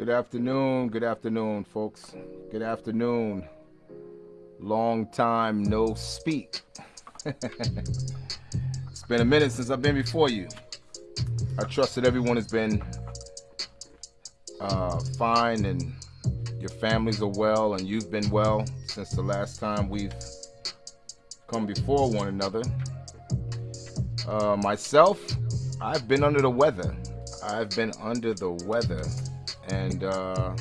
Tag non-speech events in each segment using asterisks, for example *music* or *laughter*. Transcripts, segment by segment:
Good afternoon, good afternoon, folks. Good afternoon. Long time no speak. *laughs* it's been a minute since I've been before you. I trust that everyone has been uh, fine and your families are well and you've been well since the last time we've come before one another. Uh, myself, I've been under the weather. I've been under the weather and uh,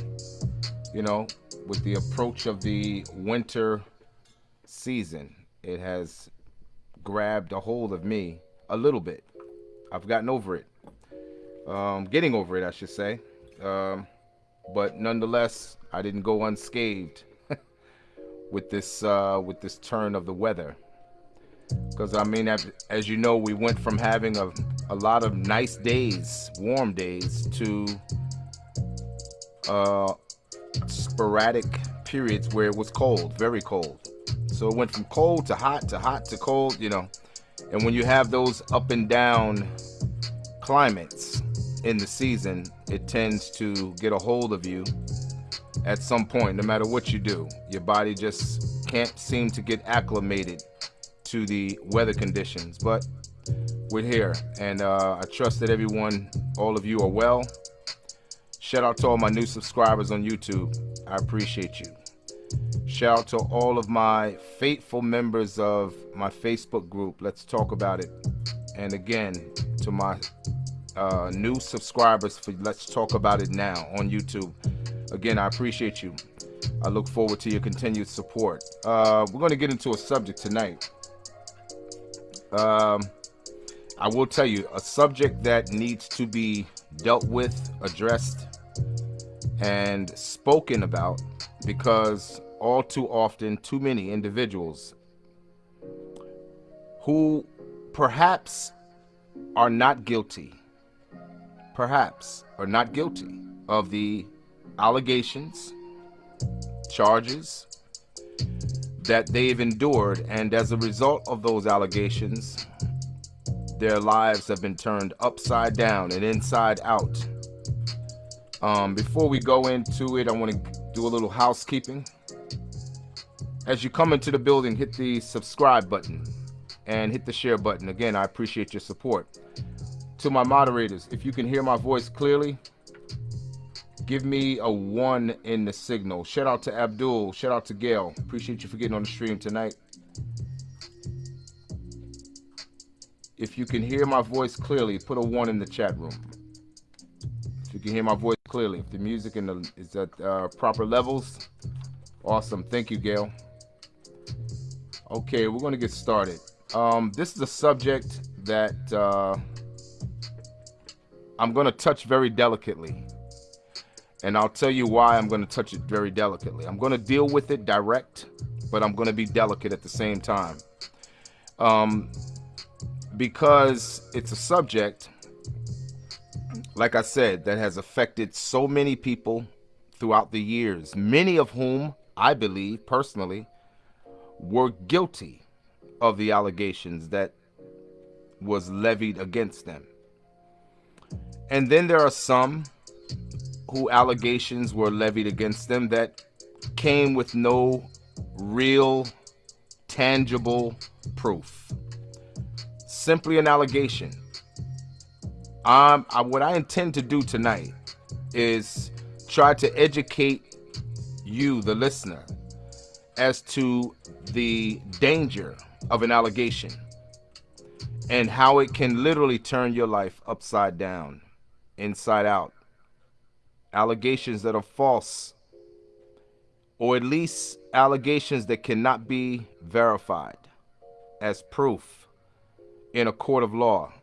you know with the approach of the winter season it has grabbed a hold of me a little bit. I've gotten over it. Um, getting over it i should say. Um, but nonetheless i didn't go unscathed *laughs* with this uh, with this turn of the weather. Because i mean as, as you know we went from having a, a lot of nice days warm days to uh, sporadic periods where it was cold, very cold. So it went from cold to hot to hot to cold, you know. And when you have those up and down climates in the season, it tends to get a hold of you at some point, no matter what you do. Your body just can't seem to get acclimated to the weather conditions. But we're here, and uh, I trust that everyone, all of you, are well. Shout out to all my new subscribers on YouTube. I appreciate you. Shout out to all of my faithful members of my Facebook group. Let's talk about it. And again, to my uh, new subscribers for Let's Talk About It Now on YouTube. Again, I appreciate you. I look forward to your continued support. Uh, we're going to get into a subject tonight. Um, I will tell you a subject that needs to be dealt with, addressed, and spoken about because all too often, too many individuals who perhaps are not guilty, perhaps are not guilty of the allegations, charges that they've endured, and as a result of those allegations, their lives have been turned upside down and inside out um, before we go into it, I want to do a little housekeeping. As you come into the building, hit the subscribe button and hit the share button. Again, I appreciate your support. To my moderators, if you can hear my voice clearly, give me a one in the signal. Shout out to Abdul. Shout out to Gail. Appreciate you for getting on the stream tonight. If you can hear my voice clearly, put a one in the chat room. You can hear my voice clearly, if the music the, is at uh, proper levels, awesome. Thank you, Gail. Okay, we're going to get started. Um, this is a subject that uh, I'm going to touch very delicately. And I'll tell you why I'm going to touch it very delicately. I'm going to deal with it direct, but I'm going to be delicate at the same time. Um, because it's a subject like I said, that has affected so many people throughout the years, many of whom I believe personally were guilty of the allegations that was levied against them. And then there are some who allegations were levied against them that came with no real tangible proof. Simply an allegation um, I, what I intend to do tonight is try to educate you, the listener, as to the danger of an allegation and how it can literally turn your life upside down, inside out. Allegations that are false, or at least allegations that cannot be verified as proof in a court of law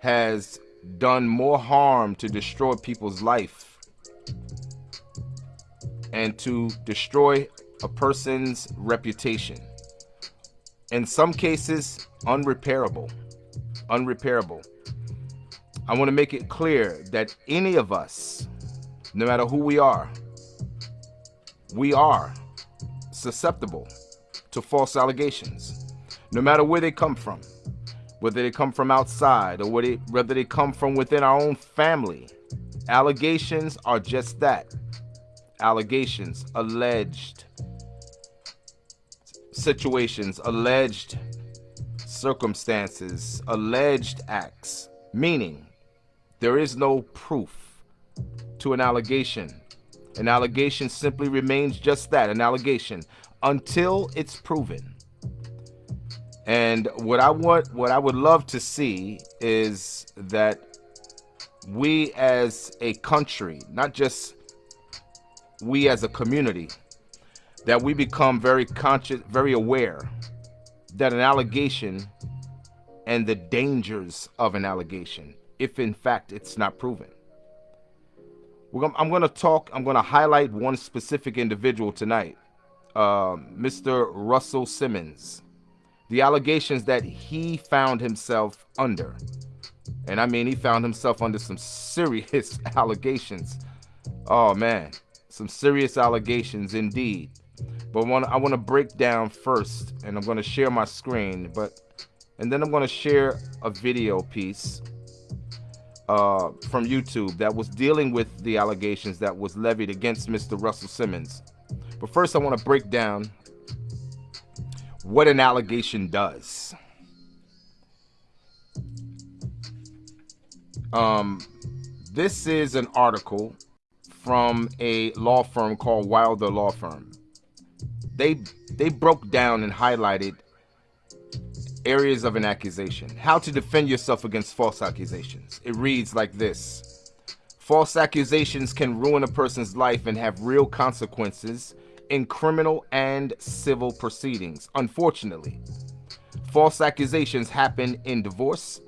has done more harm to destroy people's life and to destroy a person's reputation. In some cases, unrepairable. Unrepairable. I want to make it clear that any of us, no matter who we are, we are susceptible to false allegations, no matter where they come from whether they come from outside or whether they come from within our own family Allegations are just that allegations, alleged situations, alleged circumstances, alleged acts, meaning there is no proof to an allegation. An allegation simply remains just that, an allegation, until it's proven. And what I want, what I would love to see is that we as a country, not just we as a community, that we become very conscious, very aware that an allegation and the dangers of an allegation, if in fact it's not proven. Gonna, I'm going to talk, I'm going to highlight one specific individual tonight, uh, Mr. Russell Simmons. The allegations that he found himself under. And I mean, he found himself under some serious *laughs* allegations. Oh man, some serious allegations indeed. But one, I want to break down first, and I'm going to share my screen, but and then I'm going to share a video piece uh, from YouTube that was dealing with the allegations that was levied against Mr. Russell Simmons. But first, I want to break down what an allegation does. Um, this is an article from a law firm called Wilder Law Firm. They they broke down and highlighted areas of an accusation. How to defend yourself against false accusations. It reads like this. False accusations can ruin a person's life and have real consequences in criminal and civil proceedings. Unfortunately, false accusations happen in divorce,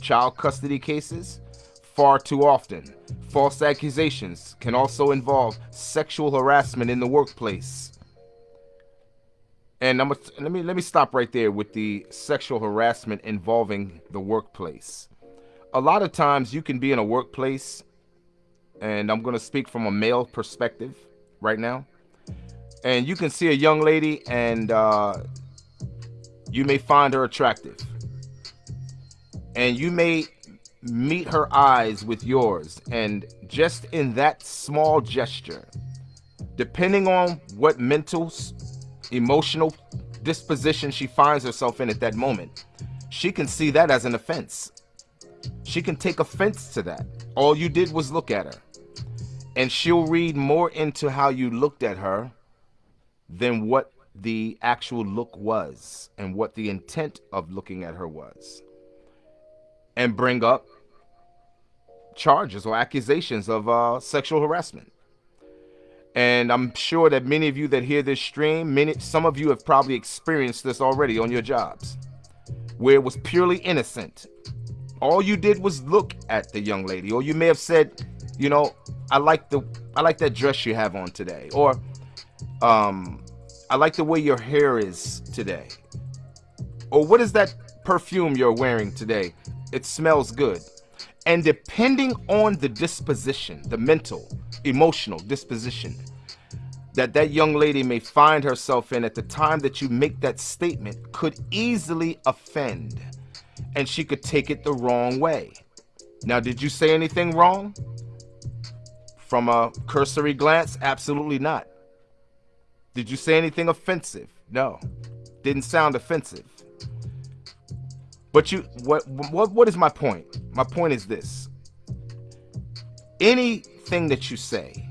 child custody cases, far too often. False accusations can also involve sexual harassment in the workplace. And I'm let me let me stop right there with the sexual harassment involving the workplace. A lot of times you can be in a workplace, and I'm gonna speak from a male perspective right now, and you can see a young lady and uh, you may find her attractive, and you may meet her eyes with yours, and just in that small gesture, depending on what mental emotional disposition she finds herself in at that moment, she can see that as an offense. She can take offense to that. All you did was look at her. And she'll read more into how you looked at her than what the actual look was and what the intent of looking at her was. And bring up charges or accusations of uh, sexual harassment. And I'm sure that many of you that hear this stream, many some of you have probably experienced this already on your jobs, where it was purely innocent. All you did was look at the young lady, or you may have said, you know, I like the I like that dress you have on today, or um, I like the way your hair is today, or what is that perfume you're wearing today? It smells good. And depending on the disposition, the mental, emotional disposition that that young lady may find herself in at the time that you make that statement could easily offend and she could take it the wrong way. Now, did you say anything wrong? From a cursory glance, absolutely not. Did you say anything offensive? No. Didn't sound offensive. But you what what what is my point? My point is this. Anything that you say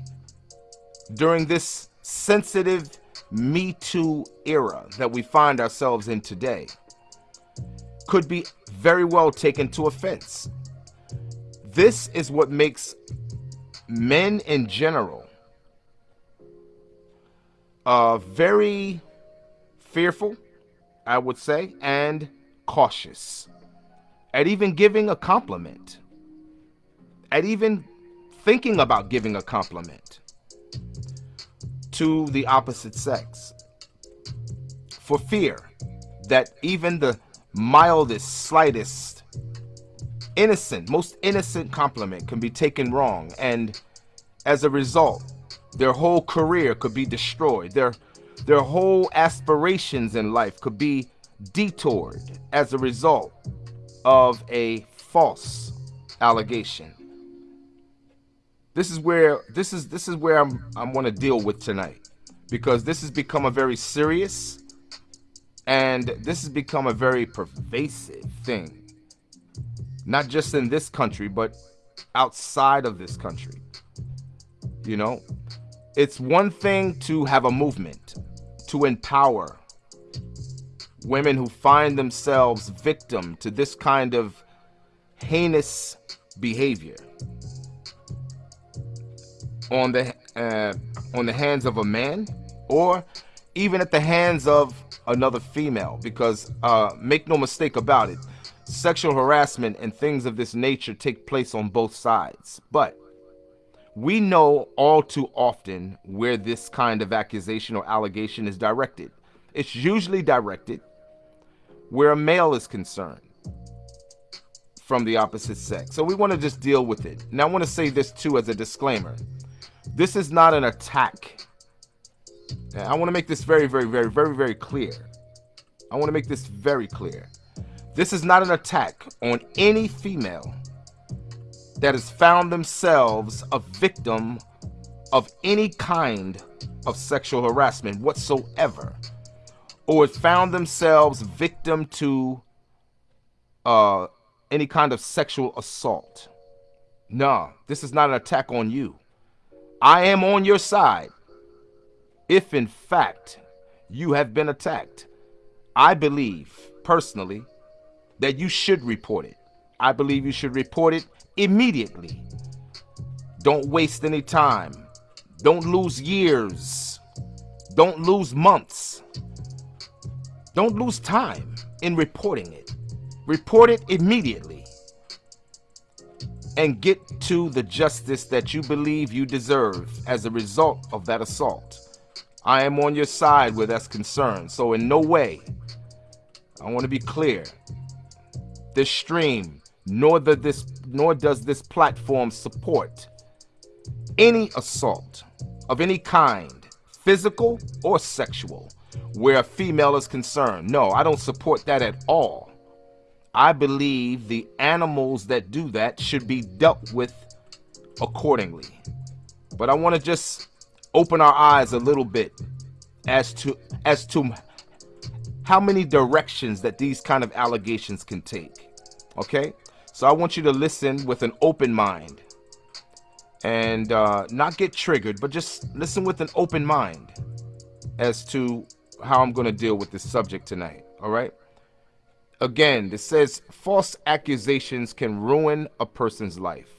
during this sensitive Me Too era that we find ourselves in today could be very well taken to offense. This is what makes men in general uh, very fearful, I would say, and cautious at even giving a compliment, at even thinking about giving a compliment to the opposite sex for fear that even the mildest, slightest, innocent, most innocent compliment can be taken wrong. And as a result, their whole career could be destroyed. Their, their whole aspirations in life could be detoured as a result of a false allegation. This is where this is this is where I'm I'm going to deal with tonight because this has become a very serious and this has become a very pervasive thing. Not just in this country, but outside of this country. You know, it's one thing to have a movement to empower women who find themselves victim to this kind of heinous behavior on the uh, on the hands of a man or even at the hands of another female because uh, make no mistake about it sexual harassment and things of this nature take place on both sides. But we know all too often where this kind of accusation or allegation is directed. It's usually directed where a male is concerned from the opposite sex. So we want to just deal with it. Now i want to say this too as a disclaimer. This is not an attack. I want to make this very, very, very, very, very clear. I want to make this very clear. This is not an attack on any female that has found themselves a victim of any kind of sexual harassment whatsoever or found themselves victim to uh, any kind of sexual assault. No, this is not an attack on you. I am on your side if in fact you have been attacked, I believe personally that you should report it. I believe you should report it immediately. Don't waste any time. Don't lose years. Don't lose months. Don't lose time in reporting it. Report it immediately and get to the justice that you believe you deserve as a result of that assault. I am on your side where that's concerned. So in no way, I want to be clear. This stream, nor the this nor does this platform support any assault of any kind, physical or sexual, where a female is concerned. No, I don't support that at all. I believe the animals that do that should be dealt with accordingly. But I want to just open our eyes a little bit as to as to how many directions that these kind of allegations can take okay so i want you to listen with an open mind and uh, not get triggered but just listen with an open mind as to how i'm going to deal with this subject tonight all right again it says false accusations can ruin a person's life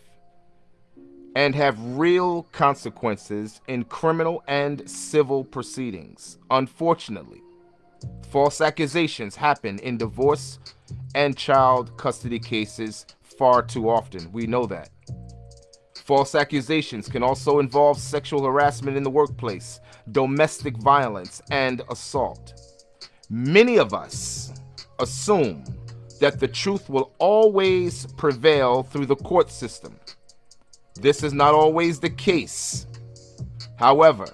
and have real consequences in criminal and civil proceedings. Unfortunately, false accusations happen in divorce and child custody cases far too often. We know that. False accusations can also involve sexual harassment in the workplace, domestic violence, and assault. Many of us assume that the truth will always prevail through the court system this is not always the case. However,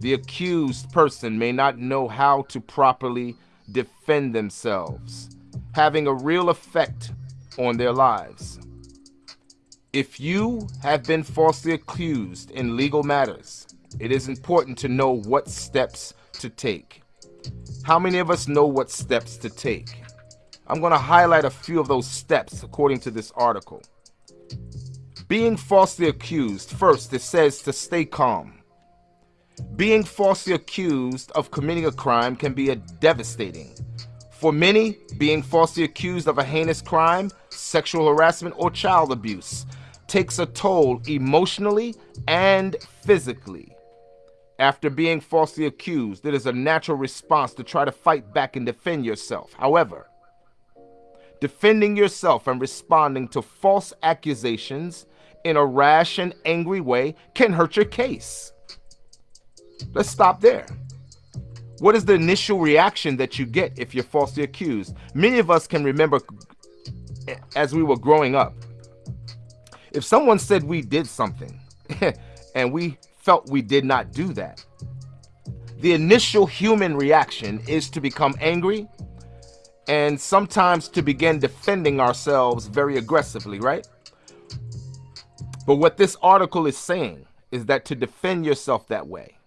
the accused person may not know how to properly defend themselves, having a real effect on their lives. If you have been falsely accused in legal matters, it is important to know what steps to take. How many of us know what steps to take? I'm going to highlight a few of those steps according to this article. Being falsely accused, first it says to stay calm. Being falsely accused of committing a crime can be a devastating. For many, being falsely accused of a heinous crime, sexual harassment, or child abuse takes a toll emotionally and physically. After being falsely accused, it is a natural response to try to fight back and defend yourself. However, defending yourself and responding to false accusations in a rash and angry way can hurt your case. Let's stop there. What is the initial reaction that you get if you're falsely accused? Many of us can remember as we were growing up. If someone said we did something *laughs* and we felt we did not do that, the initial human reaction is to become angry and sometimes to begin defending ourselves very aggressively, right? But what this article is saying is that to defend yourself that way,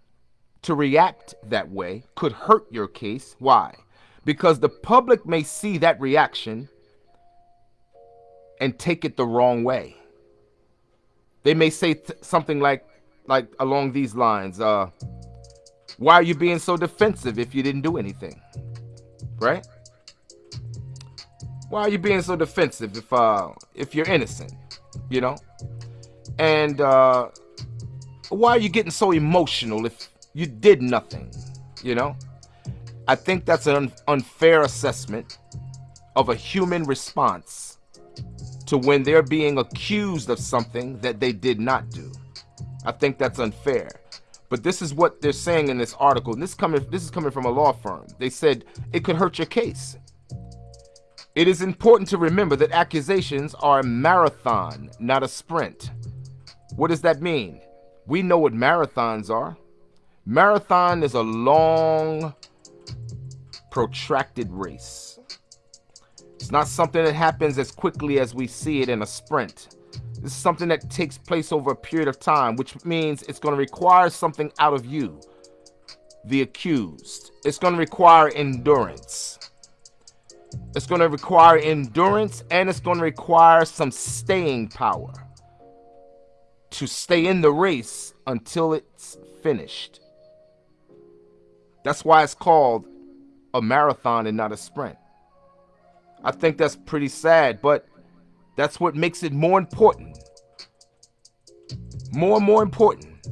to react that way, could hurt your case. Why? Because the public may see that reaction and take it the wrong way. They may say something like, like along these lines, uh, why are you being so defensive if you didn't do anything? Right? Why are you being so defensive if uh if you're innocent? You know? And uh why are you getting so emotional if you did nothing? You know? I think that's an unfair assessment of a human response to when they're being accused of something that they did not do. I think that's unfair. But this is what they're saying in this article. And this coming this is coming from a law firm. They said it could hurt your case. It is important to remember that accusations are a marathon, not a sprint. What does that mean? We know what marathons are. Marathon is a long, protracted race. It's not something that happens as quickly as we see it in a sprint. This is something that takes place over a period of time, which means it's going to require something out of you, the accused. It's going to require endurance. It's going to require endurance and it's going to require some staying power to stay in the race until it's finished. That's why it's called a marathon and not a sprint. I think that's pretty sad, but that's what makes it more important. More and more important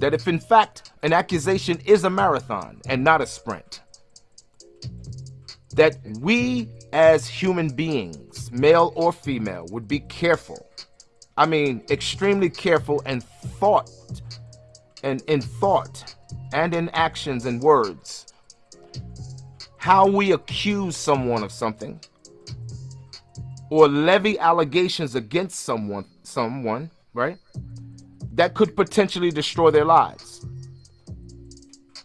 that if in fact an accusation is a marathon and not a sprint, that we as human beings, male or female, would be careful. I mean, extremely careful and thought and in thought and in actions and words. How we accuse someone of something or levy allegations against someone someone right that could potentially destroy their lives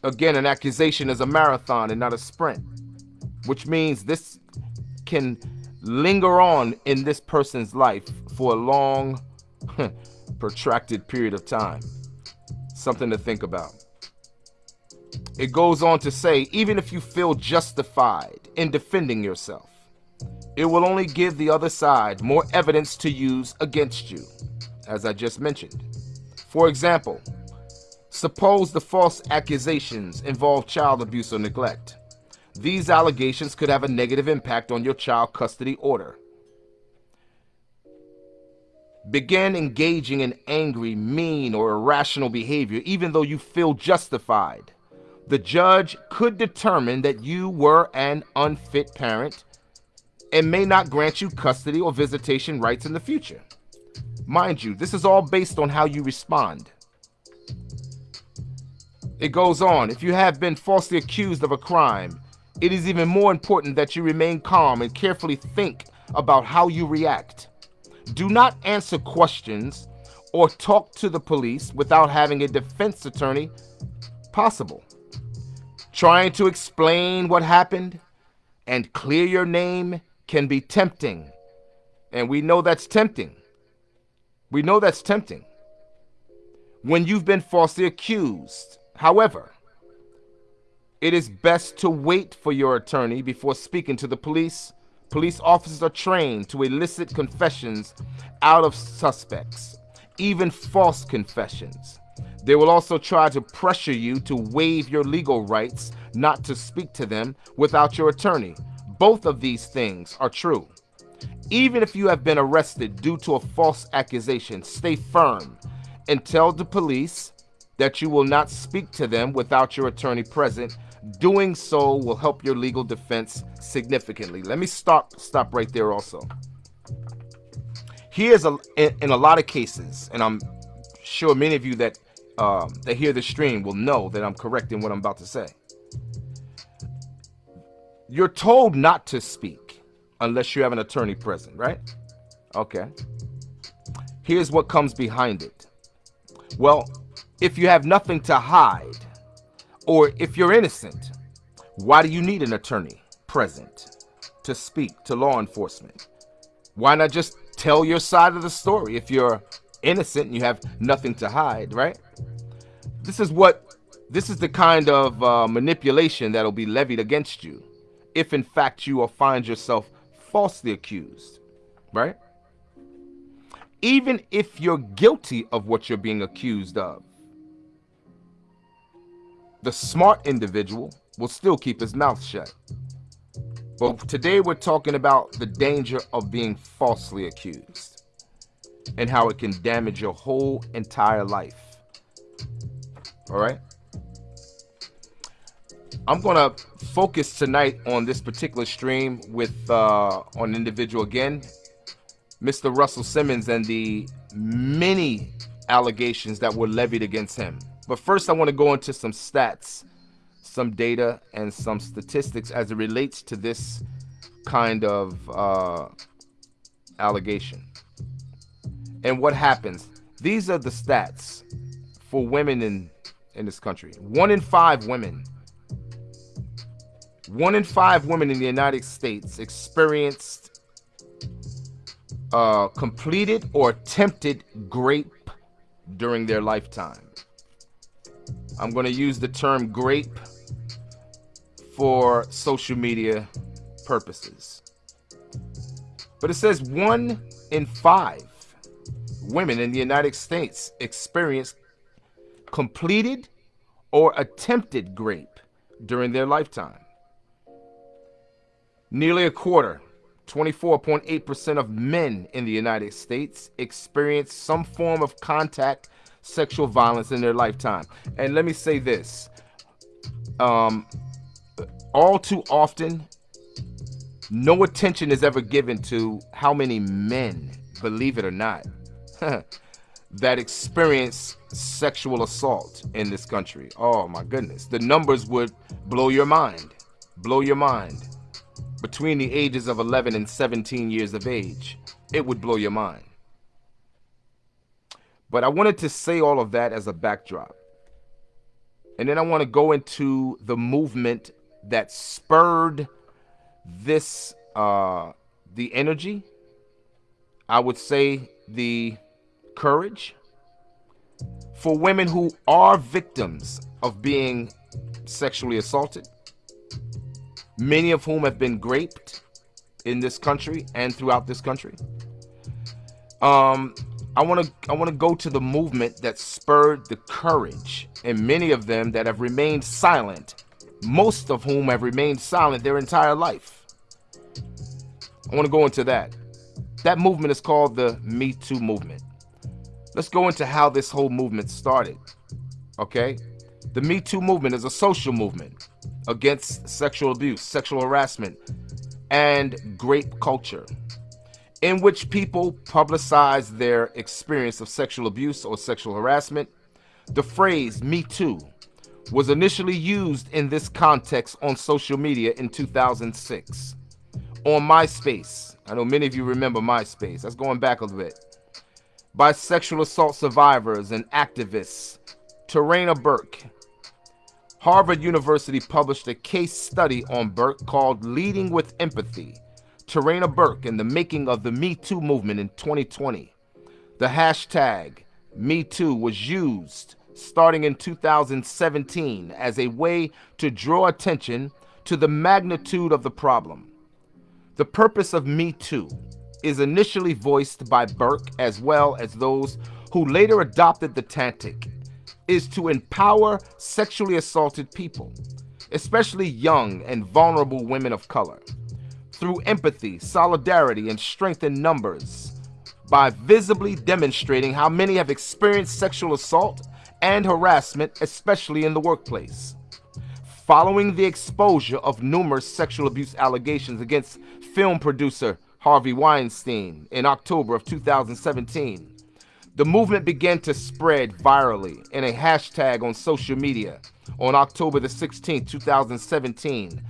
again an accusation is a marathon and not a sprint which means this can linger on in this person's life for a long *laughs* protracted period of time something to think about it goes on to say even if you feel justified in defending yourself it will only give the other side more evidence to use against you, as I just mentioned. For example, suppose the false accusations involve child abuse or neglect. These allegations could have a negative impact on your child custody order. Begin engaging in angry, mean, or irrational behavior even though you feel justified. The judge could determine that you were an unfit parent and may not grant you custody or visitation rights in the future. Mind you, this is all based on how you respond. It goes on, if you have been falsely accused of a crime, it is even more important that you remain calm and carefully think about how you react. Do not answer questions or talk to the police without having a defense attorney possible. Trying to explain what happened and clear your name can be tempting. And we know that's tempting. We know that's tempting. When you've been falsely accused, however, it is best to wait for your attorney before speaking to the police. Police officers are trained to elicit confessions out of suspects, even false confessions. They will also try to pressure you to waive your legal rights not to speak to them without your attorney, both of these things are true. Even if you have been arrested due to a false accusation, stay firm and tell the police that you will not speak to them without your attorney present. Doing so will help your legal defense significantly. Let me stop stop right there also. Here's a in, in a lot of cases, and I'm sure many of you that um, that hear the stream will know that I'm correct in what I'm about to say. You're told not to speak unless you have an attorney present, right? Okay. Here's what comes behind it. Well, if you have nothing to hide, or if you're innocent, why do you need an attorney present to speak to law enforcement? Why not just tell your side of the story if you're innocent and you have nothing to hide, right? This is what this is the kind of uh, manipulation that'll be levied against you if in fact you will find yourself falsely accused, right? Even if you're guilty of what you're being accused of, the smart individual will still keep his mouth shut. But today we're talking about the danger of being falsely accused and how it can damage your whole entire life. All right? I'm going to focus tonight on this particular stream with uh, on an individual again, Mr. Russell Simmons and the many allegations that were levied against him. But first, I want to go into some stats, some data, and some statistics as it relates to this kind of uh, allegation. And what happens? These are the stats for women in, in this country. One in five women one in five women in the United States experienced uh, completed or attempted rape during their lifetime. I'm going to use the term grape for social media purposes. But it says one in five women in the United States experienced completed or attempted grape during their lifetime. Nearly a quarter, 24.8% of men in the United States experience some form of contact sexual violence in their lifetime. And let me say this um, all too often, no attention is ever given to how many men, believe it or not, *laughs* that experience sexual assault in this country. Oh my goodness. The numbers would blow your mind. Blow your mind between the ages of 11 and 17 years of age. It would blow your mind. But I wanted to say all of that as a backdrop. And then I want to go into the movement that spurred this, uh, the energy, I would say the courage for women who are victims of being sexually assaulted many of whom have been raped in this country and throughout this country. Um, I want to I want to go to the movement that spurred the courage, and many of them that have remained silent, most of whom have remained silent their entire life. I want to go into that. That movement is called the Me Too movement. Let's go into how this whole movement started. Okay? The Me Too movement is a social movement against sexual abuse, sexual harassment, and grape culture, in which people publicize their experience of sexual abuse or sexual harassment. The phrase Me Too was initially used in this context on social media in 2006 on MySpace. I know many of you remember MySpace. That's going back a little bit. By sexual assault survivors and activists Tarana Burke, Harvard University published a case study on Burke called Leading with Empathy, Tarana Burke and the Making of the Me Too Movement in 2020. The hashtag MeToo was used starting in 2017 as a way to draw attention to the magnitude of the problem. The purpose of Me Too is initially voiced by Burke as well as those who later adopted the tactic is to empower sexually assaulted people, especially young and vulnerable women of color, through empathy, solidarity, and strength in numbers by visibly demonstrating how many have experienced sexual assault and harassment, especially in the workplace. Following the exposure of numerous sexual abuse allegations against film producer Harvey Weinstein in October of 2017, the movement began to spread virally in a hashtag on social media. On October the 16th, 2017,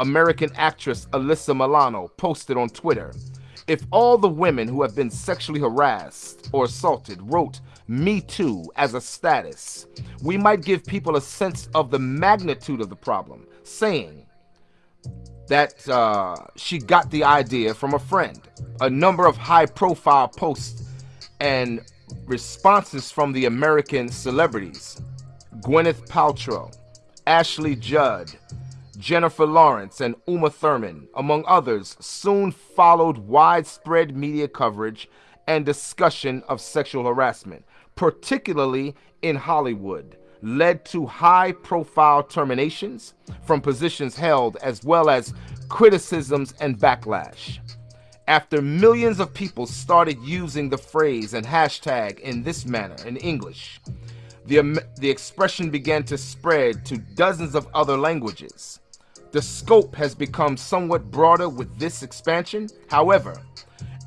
American actress Alyssa Milano posted on Twitter, if all the women who have been sexually harassed or assaulted wrote Me Too as a status, we might give people a sense of the magnitude of the problem, saying that uh, she got the idea from a friend. A number of high profile posts and responses from the American celebrities Gwyneth Paltrow, Ashley Judd, Jennifer Lawrence, and Uma Thurman, among others, soon followed widespread media coverage and discussion of sexual harassment, particularly in Hollywood, led to high profile terminations from positions held as well as criticisms and backlash. After millions of people started using the phrase and hashtag in this manner in English, the, the expression began to spread to dozens of other languages. The scope has become somewhat broader with this expansion. However,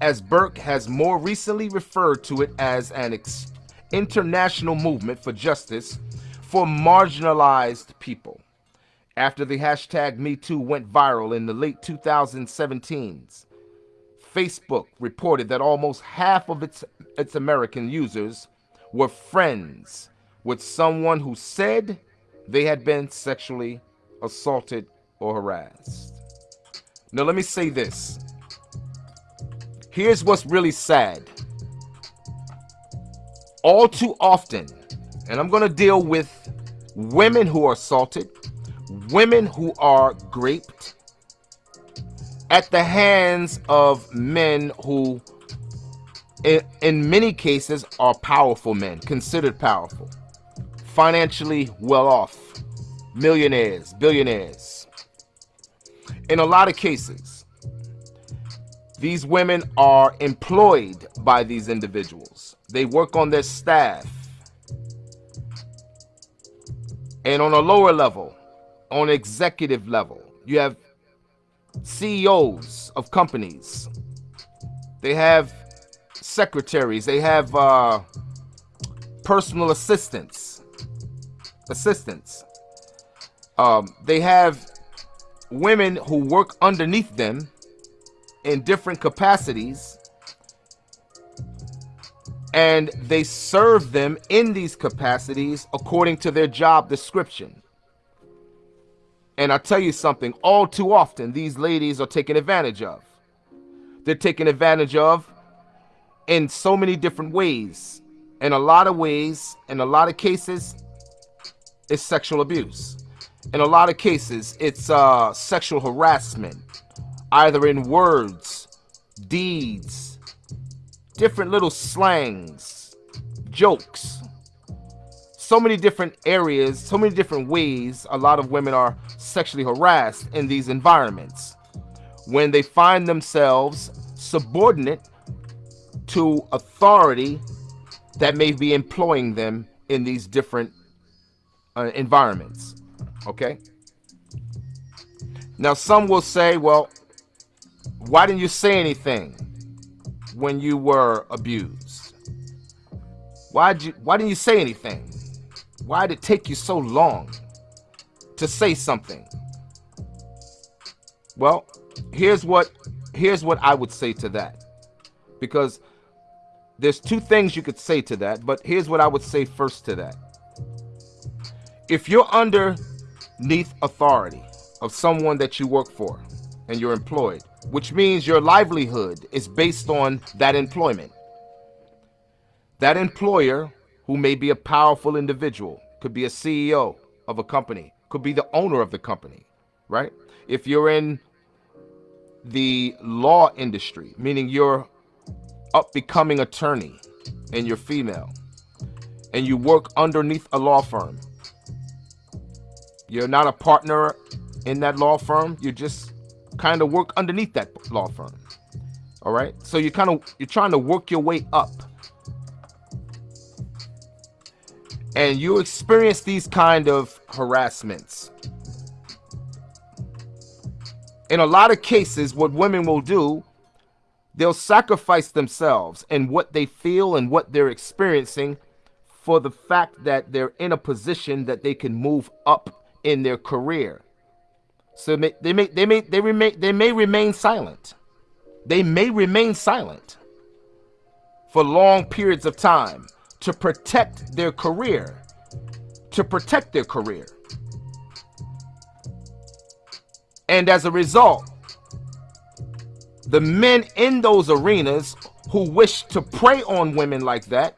as Burke has more recently referred to it as an international movement for justice for marginalized people. After the hashtag MeToo went viral in the late 2017s, Facebook reported that almost half of its, its American users were friends with someone who said they had been sexually assaulted or harassed. Now, let me say this. Here's what's really sad. All too often, and I'm going to deal with women who are assaulted, women who are raped at the hands of men who, in, in many cases, are powerful men, considered powerful, financially well off, millionaires, billionaires. In a lot of cases, these women are employed by these individuals. They work on their staff. And on a lower level, on executive level, you have CEOs of companies. They have secretaries. They have uh, personal assistants. Assistants. Um, they have women who work underneath them in different capacities and they serve them in these capacities according to their job description. And I tell you something, all too often these ladies are taken advantage of. They're taken advantage of in so many different ways. In a lot of ways, in a lot of cases, it's sexual abuse in a lot of cases, it's uh, sexual harassment, either in words, deeds, different little slangs, jokes. So many different areas, so many different ways a lot of women are sexually harassed in these environments when they find themselves subordinate to authority that may be employing them in these different uh, environments. Okay? Now, some will say, well, why didn't you say anything when you were abused? Why did you why didn't you say anything? Why did it take you so long to say something? Well, here's what here's what I would say to that. Because there's two things you could say to that, but here's what I would say first to that. If you're under neath authority of someone that you work for and you're employed, which means your livelihood is based on that employment. That employer, who may be a powerful individual, could be a CEO of a company, could be the owner of the company, right? If you're in the law industry, meaning you're up becoming attorney and you're female, and you work underneath a law firm, you're not a partner in that law firm. You just kind of work underneath that law firm. All right. So you're kind of you're trying to work your way up. And you experience these kind of harassments. In a lot of cases, what women will do, they'll sacrifice themselves and what they feel and what they're experiencing for the fact that they're in a position that they can move up in their career. So they may they may they remain they may remain silent. They may remain silent for long periods of time to protect their career. To protect their career. And as a result, the men in those arenas who wish to prey on women like that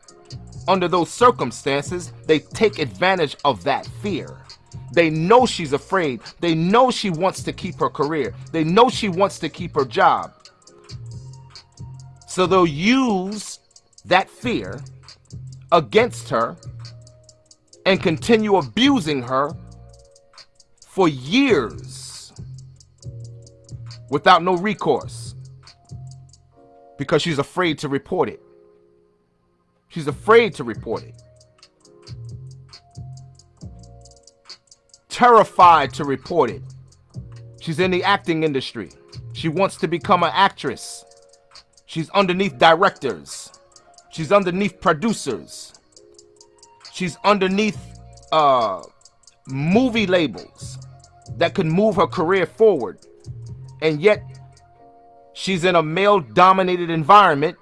under those circumstances, they take advantage of that fear. They know she's afraid. They know she wants to keep her career. They know she wants to keep her job. So they'll use that fear against her and continue abusing her for years without no recourse because she's afraid to report it. She's afraid to report it. Terrified to report it. She's in the acting industry. She wants to become an actress. She's underneath directors. She's underneath producers. She's underneath uh, movie labels that could move her career forward. And yet, she's in a male dominated environment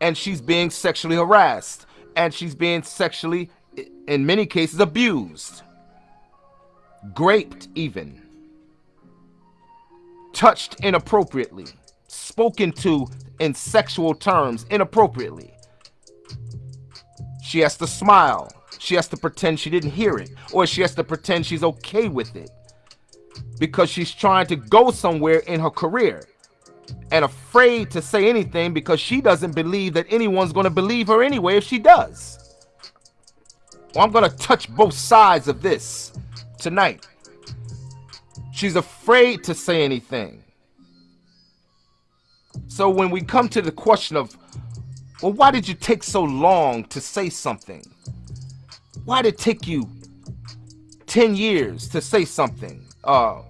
and she's being sexually harassed and she's being sexually, in many cases, abused, graped, even touched inappropriately, spoken to in sexual terms inappropriately. She has to smile. She has to pretend she didn't hear it, or she has to pretend she's okay with it because she's trying to go somewhere in her career and afraid to say anything because she doesn't believe that anyone's going to believe her anyway if she does. Well, I'm going to touch both sides of this tonight. She's afraid to say anything. So when we come to the question of, well, why did you take so long to say something? Why did it take you 10 years to say something? Uh,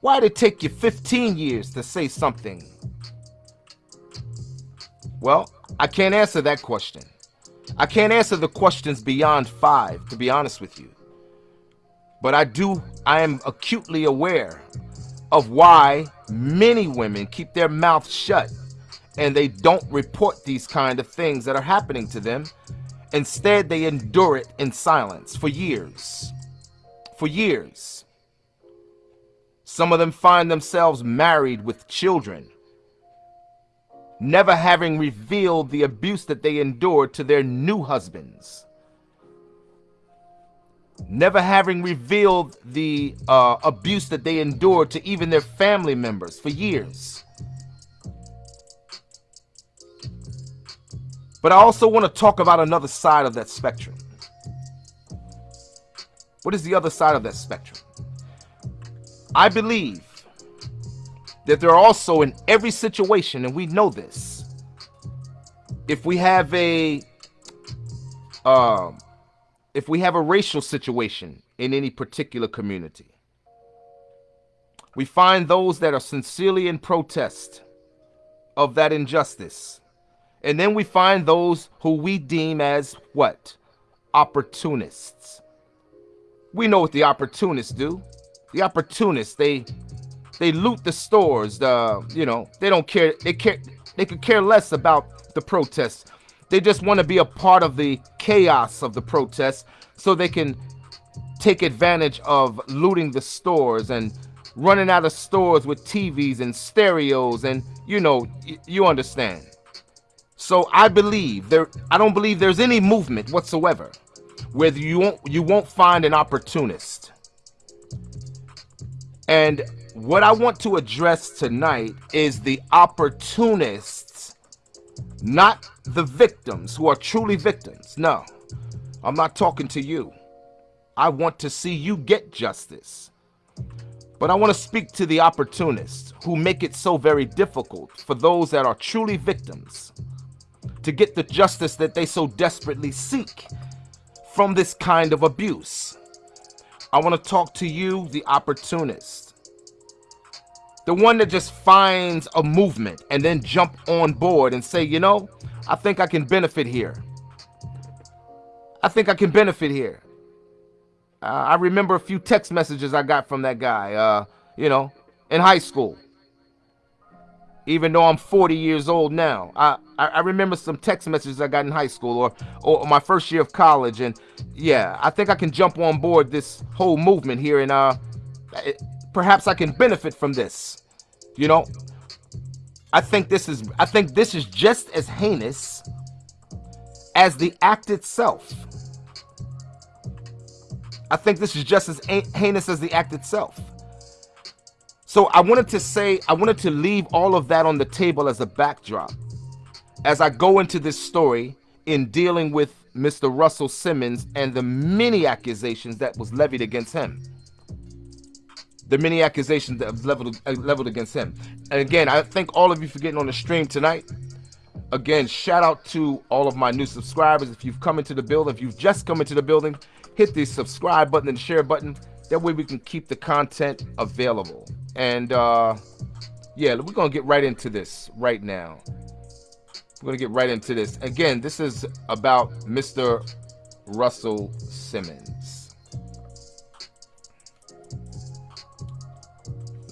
why did it take you 15 years to say something? Well, I can't answer that question. I can't answer the questions beyond five, to be honest with you. But I do, I am acutely aware of why many women keep their mouths shut and they don't report these kind of things that are happening to them. Instead, they endure it in silence for years. For years. Some of them find themselves married with children, never having revealed the abuse that they endured to their new husbands. Never having revealed the uh, abuse that they endured to even their family members for years. But I also want to talk about another side of that spectrum. What is the other side of that spectrum? I believe that there are also in every situation, and we know this, if we have a um, if we have a racial situation in any particular community, we find those that are sincerely in protest of that injustice. And then we find those who we deem as what? Opportunists. We know what the opportunists do the opportunists they they loot the stores the you know they don't care they care they could care less about the protests they just want to be a part of the chaos of the protests so they can take advantage of looting the stores and running out of stores with TVs and stereos and you know you understand. So I believe there I don't believe there's any movement whatsoever where you won't you won't find an opportunist. And what I want to address tonight is the opportunists, not the victims who are truly victims. No, I'm not talking to you. I want to see you get justice. But I want to speak to the opportunists who make it so very difficult for those that are truly victims to get the justice that they so desperately seek from this kind of abuse. I want to talk to you, the opportunist. The one that just finds a movement and then jump on board and say, you know, I think I can benefit here. I think I can benefit here. Uh, I remember a few text messages I got from that guy, uh, you know, in high school. Even though I'm 40 years old now, I, I, remember some text messages I got in high school or, or my first year of college. And yeah, I think I can jump on board this whole movement here and uh, perhaps I can benefit from this. You know, I think this is I think this is just as heinous as the act itself. I think this is just as heinous as the act itself. So I wanted to say, I wanted to leave all of that on the table as a backdrop as I go into this story in dealing with Mr. Russell Simmons and the many accusations that was levied against him. The many accusations that have leveled, uh, leveled against him. And again, I thank all of you for getting on the stream tonight. Again, shout out to all of my new subscribers. If you've come into the building, if you've just come into the building, hit the subscribe button and share button. That way we can keep the content available. And uh, yeah, we're going to get right into this right now. We're to get right into this. Again, this is about Mr. Russell Simmons.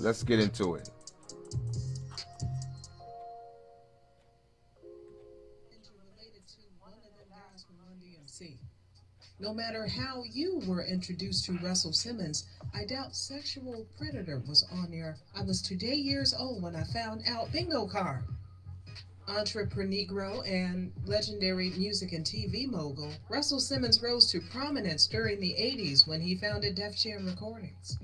Let's get into it. No matter how you were introduced to Russell Simmons, I doubt sexual predator was on your I was today years old when I found out bingo card. Entrepreneur and legendary music and TV mogul, Russell Simmons rose to prominence during the 80s when he founded Def Jam Recordings.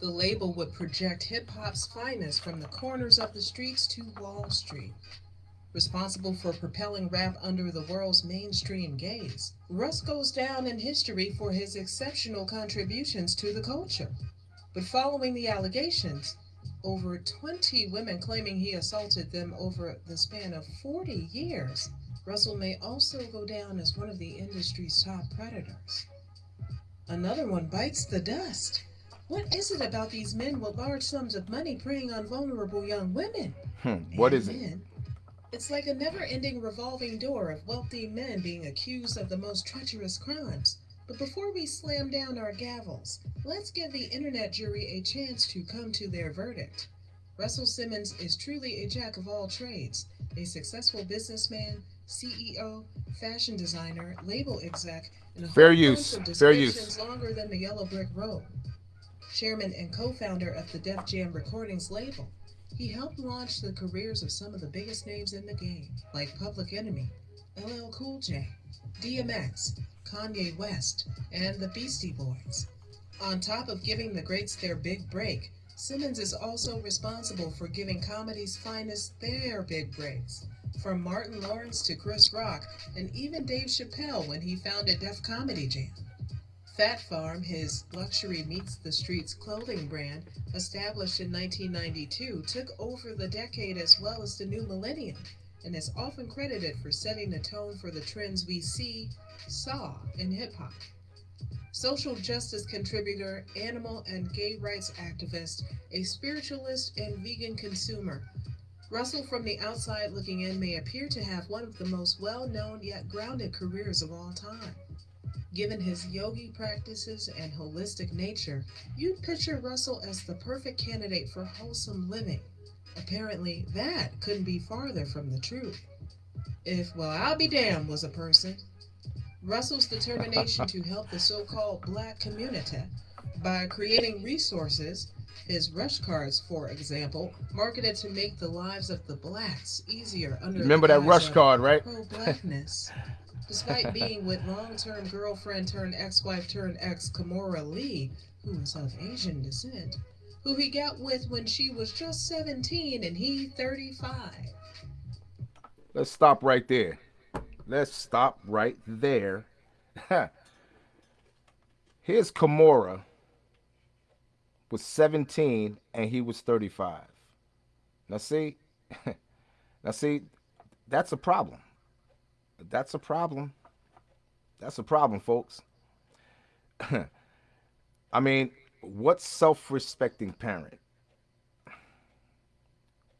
The label would project hip hop's finest from the corners of the streets to Wall Street responsible for propelling rap under the world's mainstream gaze. Russ goes down in history for his exceptional contributions to the culture. But following the allegations, over 20 women claiming he assaulted them over the span of 40 years, Russell may also go down as one of the industry's top predators. Another one bites the dust. What is it about these men with large sums of money preying on vulnerable young women? Hmm, what is it? It's like a never ending revolving door of wealthy men being accused of the most treacherous crimes. But before we slam down our gavels, let's give the internet jury a chance to come to their verdict. Russell Simmons is truly a jack of all trades, a successful businessman, CEO, fashion designer, label exec, and a fair use, fair use, longer than the yellow brick road. Chairman and co-founder of the Def Jam Recordings label. He helped launch the careers of some of the biggest names in the game, like Public Enemy, LL Cool J, DMX, Kanye West, and the Beastie Boys. On top of giving the greats their big break, Simmons is also responsible for giving comedy's finest their big breaks. From Martin Lawrence to Chris Rock, and even Dave Chappelle when he founded Def Comedy Jam. Phat Farm, his luxury meets the streets clothing brand, established in 1992, took over the decade as well as the new millennium and is often credited for setting the tone for the trends we see, saw in hip hop. Social justice contributor, animal and gay rights activist, a spiritualist and vegan consumer, Russell from the outside looking in may appear to have one of the most well known yet grounded careers of all time. Given his yogi practices and holistic nature, you'd picture Russell as the perfect candidate for wholesome living. Apparently, that couldn't be farther from the truth. If, well, I'll be damned was a person. Russell's determination to help the so called black community by creating resources, his rush cards, for example, marketed to make the lives of the blacks easier under Remember that rush card, right? Pro blackness. *laughs* Despite being with long-term girlfriend turned ex-wife turned ex Kimora Lee, who is of Asian descent, who he got with when she was just 17 and he 35. Let's stop right there. Let's stop right there. *laughs* Here's Kimora was 17 and he was 35. Now see, *laughs* now see, that's a problem. That's a problem. That's a problem, folks. *laughs* I mean, what self respecting parent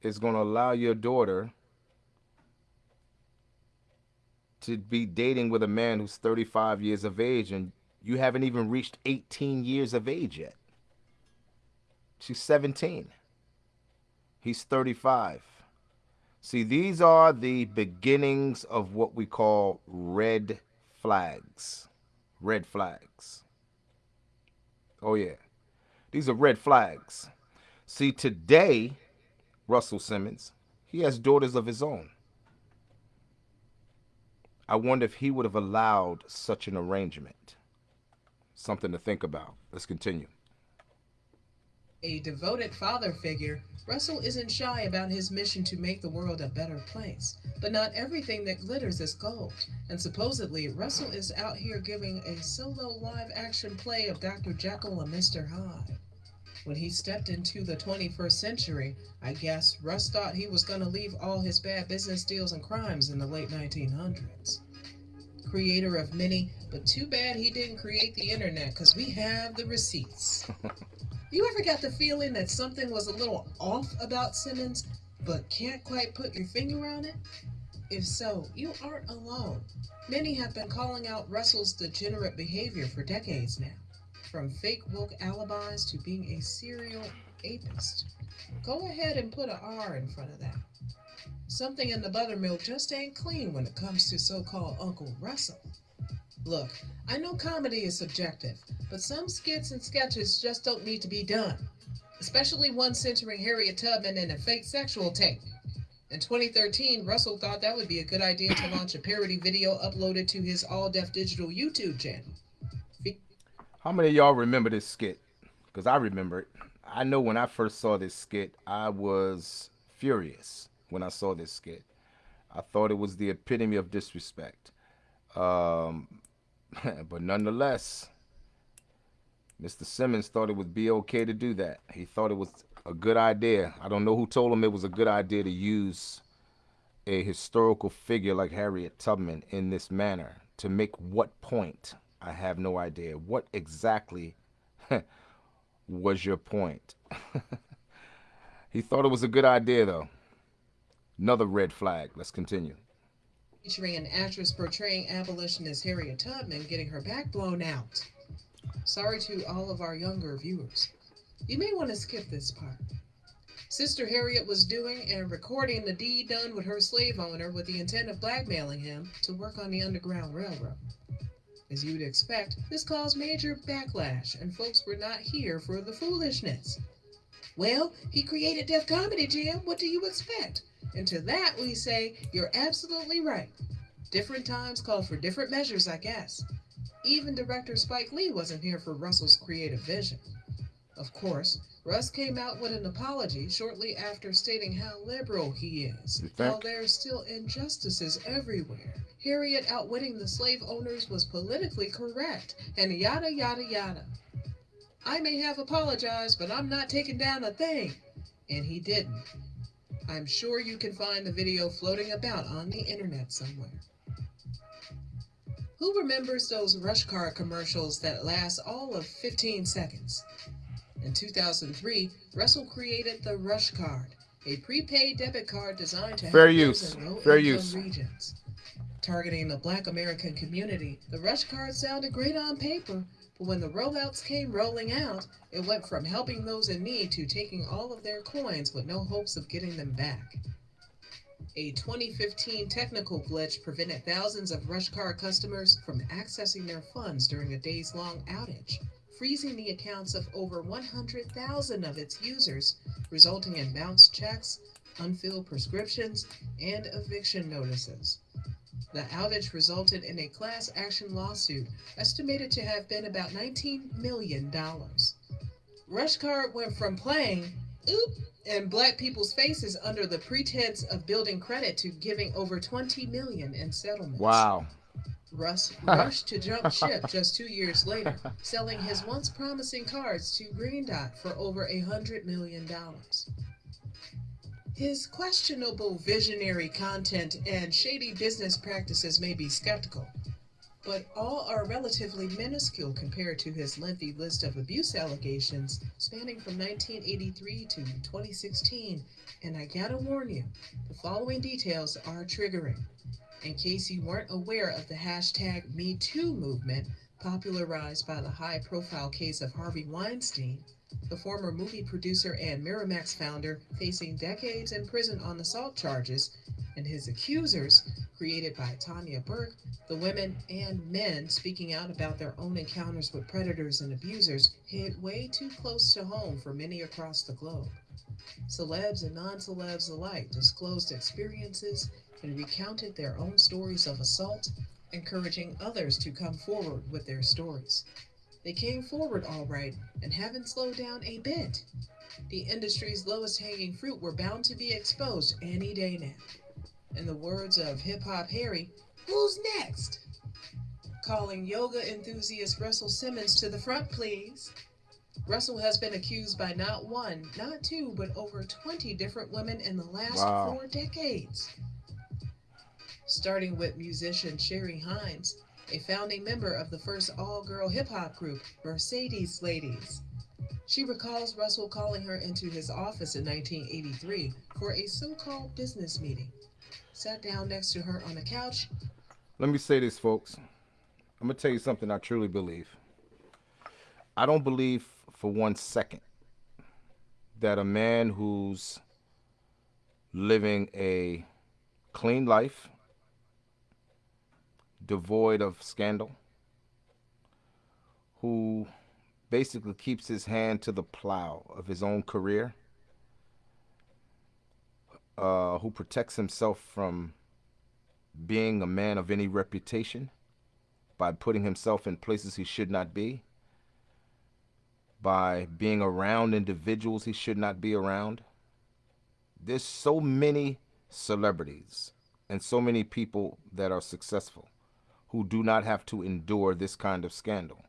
is going to allow your daughter to be dating with a man who's 35 years of age and you haven't even reached 18 years of age yet? She's 17. He's 35. See, these are the beginnings of what we call red flags. Red flags. Oh, yeah. These are red flags. See, today, Russell Simmons, he has daughters of his own. I wonder if he would have allowed such an arrangement. Something to think about. Let's continue. A devoted father figure, Russell isn't shy about his mission to make the world a better place. But not everything that glitters is gold. And supposedly, Russell is out here giving a solo live action play of Dr. Jekyll and Mr. Hyde. When he stepped into the 21st century, I guess Russ thought he was going to leave all his bad business deals and crimes in the late 1900s. Creator of many, but too bad he didn't create the internet because we have the receipts. *laughs* You ever got the feeling that something was a little off about Simmons, but can't quite put your finger on it? If so, you aren't alone. Many have been calling out Russell's degenerate behavior for decades now, from fake woke alibis to being a serial apist. Go ahead and put a R in front of that. Something in the buttermilk just ain't clean when it comes to so called Uncle Russell. Look, I know comedy is subjective, but some skits and sketches just don't need to be done, especially one centering Harriet Tubman in a fake sexual tape. In 2013, Russell thought that would be a good idea to launch a parody video uploaded to his All Def Digital YouTube channel. How many of y'all remember this skit? Because I remember it. I know when I first saw this skit, I was furious when I saw this skit. I thought it was the epitome of disrespect. Um, *laughs* but nonetheless, Mr. Simmons thought it would be okay to do that. He thought it was a good idea. I don't know who told him it was a good idea to use a historical figure like Harriet Tubman in this manner. To make what point? I have no idea. What exactly *laughs* was your point? *laughs* he thought it was a good idea, though. Another red flag. Let's continue featuring an actress portraying abolitionist Harriet Tubman getting her back blown out. Sorry to all of our younger viewers. You may want to skip this part. Sister Harriet was doing and recording the deed done with her slave owner with the intent of blackmailing him to work on the Underground Railroad. As you would expect, this caused major backlash, and folks were not here for the foolishness. Well, he created Def Comedy Jam. What do you expect? And to that we say, you're absolutely right. Different times call for different measures, I guess. Even director Spike Lee wasn't here for Russell's creative vision. Of course, Russ came out with an apology shortly after stating how liberal he is, while there's still injustices everywhere. Harriet outwitting the slave owners was politically correct, and yada yada yada. I may have apologized, but I'm not taking down a thing. And he didn't. I'm sure you can find the video floating about on the internet somewhere. Who remembers those rush car commercials that last all of 15 seconds? In 2003, Russell created the Rush Card, a prepaid debit card designed to fair use, fair use regions. Targeting the Black American community, the Rush Card sounded great on paper, but when the rollouts came rolling out, it went from helping those in need to taking all of their coins with no hopes of getting them back. A 2015 technical glitch prevented thousands of RushCard customers from accessing their funds during a days long outage, freezing the accounts of over 100,000 of its users, resulting in bounced checks, unfilled prescriptions, and eviction notices. The outage resulted in a class action lawsuit estimated to have been about $19 million. Rushcard went from playing oop in black people's faces under the pretense of building credit to giving over 20 million in settlements. Wow. Russ *laughs* rushed to jump ship just two years later, selling his once promising cards to Green Dot for over a hundred million dollars. His questionable visionary content and shady business practices may be skeptical, but all are relatively minuscule compared to his lengthy list of abuse allegations spanning from 1983 to 2016. And I gotta warn you, the following details are triggering. In case you weren't aware of the hashtag MeToo movement popularized by the high profile case of Harvey Weinstein, the former movie producer and Miramax founder, facing decades in prison on assault charges, and his accusers, created by Tarana Burke, the women and men speaking out about their own encounters with predators and abusers, hit way too close to home for many across the globe. Celebs and non celebs alike disclosed experiences and recounted their own stories of assault, encouraging others to come forward with their stories. They came forward all right and haven't slowed down a bit. The industry's lowest hanging fruit were bound to be exposed any day now. In the words of Hip Hop Harry, who's next? Calling yoga enthusiast Russell Simmons to the front, please. Russell has been accused by not one, not two, but over 20 different women in the last Wow. four decades. Starting with musician Sherry Hines, a founding member of the first all girl hip hop group, Mercedes Ladies. She recalls Russell calling her into his office in 1983 for a so called business meeting. Sat down next to her on a couch Let me say this, folks. I'm gonna tell you something I truly believe. I don't believe for one second that a man who's living a clean life, devoid of scandal, who basically keeps his hand to the plow of his own career, uh, who protects himself from being a man of any reputation by putting himself in places he should not be, by being around individuals he should not be around. There's so many celebrities and so many people that are successful who do not have to endure this kind of scandal.